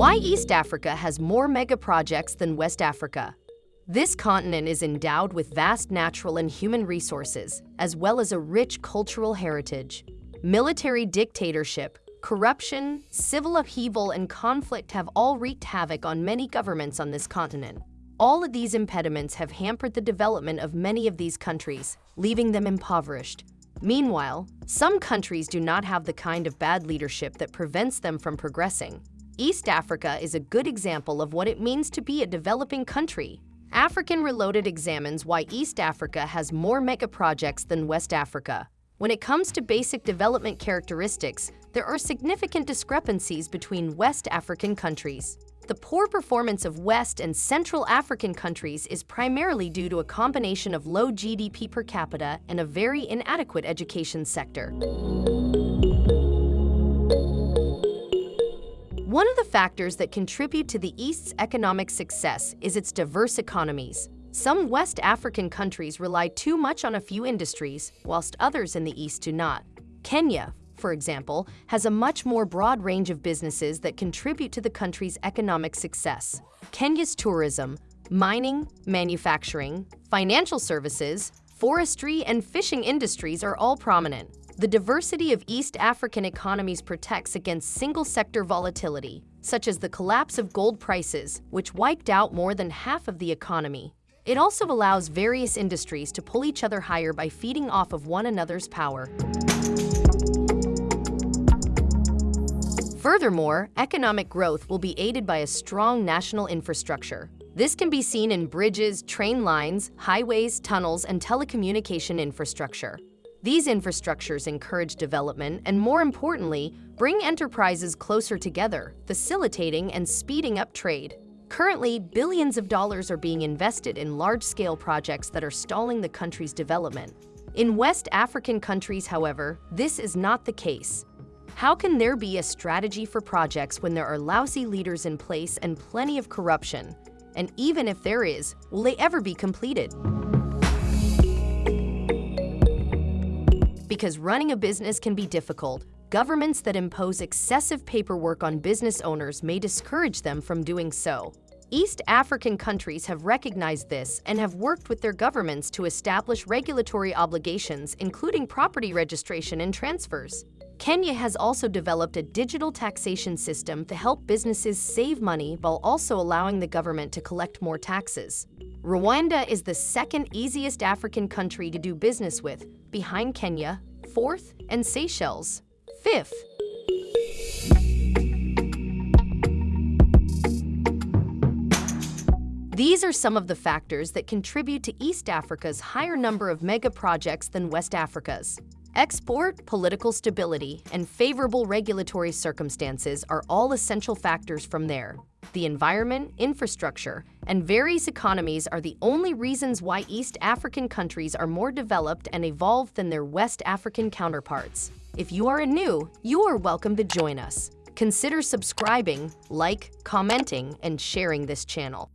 Why East Africa has more mega projects than West Africa? This continent is endowed with vast natural and human resources, as well as a rich cultural heritage. Military dictatorship, corruption, civil upheaval, and conflict have all wreaked havoc on many governments on this continent. All of these impediments have hampered the development of many of these countries, leaving them impoverished. Meanwhile, some countries do not have the kind of bad leadership that prevents them from progressing. East Africa is a good example of what it means to be a developing country. African Reloaded examines why East Africa has more mega projects than West Africa. When it comes to basic development characteristics, there are significant discrepancies between West African countries. The poor performance of West and Central African countries is primarily due to a combination of low GDP per capita and a very inadequate education sector. One of the factors that contribute to the East's economic success is its diverse economies. Some West African countries rely too much on a few industries, whilst others in the East do not. Kenya, for example, has a much more broad range of businesses that contribute to the country's economic success. Kenya's tourism, mining, manufacturing, financial services, forestry, and fishing industries are all prominent. The diversity of East African economies protects against single-sector volatility, such as the collapse of gold prices, which wiped out more than half of the economy. It also allows various industries to pull each other higher by feeding off of one another's power. Furthermore, economic growth will be aided by a strong national infrastructure. This can be seen in bridges, train lines, highways, tunnels, and telecommunication infrastructure. These infrastructures encourage development and, more importantly, bring enterprises closer together, facilitating and speeding up trade. Currently, billions of dollars are being invested in large-scale projects that are stalling the country's development. In West African countries, however, this is not the case. How can there be a strategy for projects when there are lousy leaders in place and plenty of corruption? And even if there is, will they ever be completed? Because running a business can be difficult, governments that impose excessive paperwork on business owners may discourage them from doing so. East African countries have recognized this and have worked with their governments to establish regulatory obligations, including property registration and transfers. Kenya has also developed a digital taxation system to help businesses save money while also allowing the government to collect more taxes. Rwanda is the second easiest African country to do business with, behind Kenya, fourth, and Seychelles, fifth. These are some of the factors that contribute to East Africa's higher number of mega projects than West Africa's. Export, political stability, and favorable regulatory circumstances are all essential factors from there. The environment, infrastructure, and various economies are the only reasons why East African countries are more developed and evolved than their West African counterparts. If you are new, you are welcome to join us. Consider subscribing, like, commenting, and sharing this channel.